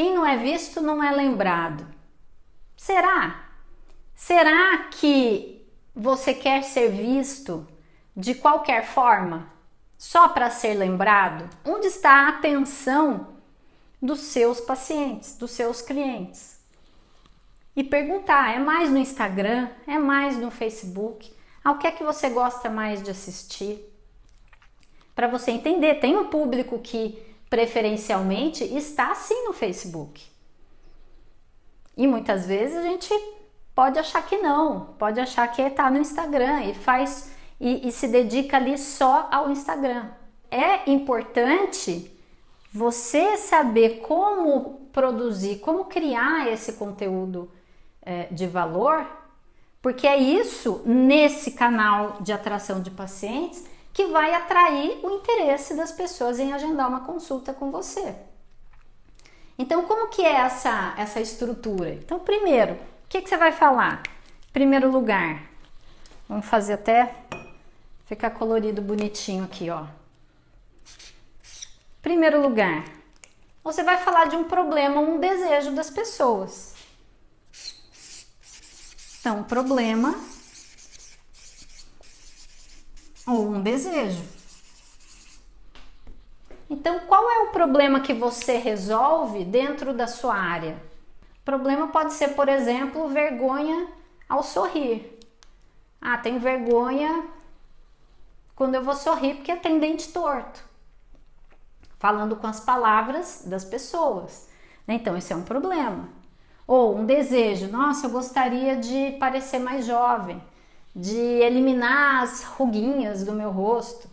Quem não é visto não é lembrado. Será? Será que você quer ser visto de qualquer forma? Só para ser lembrado? Onde está a atenção dos seus pacientes, dos seus clientes? E perguntar, é mais no Instagram? É mais no Facebook? Ao que é que você gosta mais de assistir? Para você entender, tem um público que preferencialmente está sim no Facebook. E muitas vezes a gente pode achar que não, pode achar que está no Instagram e faz e, e se dedica ali só ao Instagram. É importante você saber como produzir, como criar esse conteúdo é, de valor, porque é isso nesse canal de atração de pacientes que vai atrair o interesse das pessoas em agendar uma consulta com você. Então, como que é essa, essa estrutura? Então, primeiro, o que, que você vai falar? Primeiro lugar, vamos fazer até ficar colorido bonitinho aqui, ó. Primeiro lugar, você vai falar de um problema, um desejo das pessoas. Então, problema ou um desejo. Então, qual é o problema que você resolve dentro da sua área? O problema pode ser, por exemplo, vergonha ao sorrir. Ah, tem vergonha quando eu vou sorrir porque tem dente torto. Falando com as palavras das pessoas. Então, esse é um problema. Ou um desejo, nossa, eu gostaria de parecer mais jovem de eliminar as ruguinhas do meu rosto.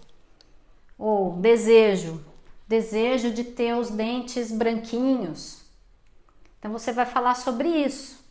Ou desejo, desejo de ter os dentes branquinhos. Então você vai falar sobre isso.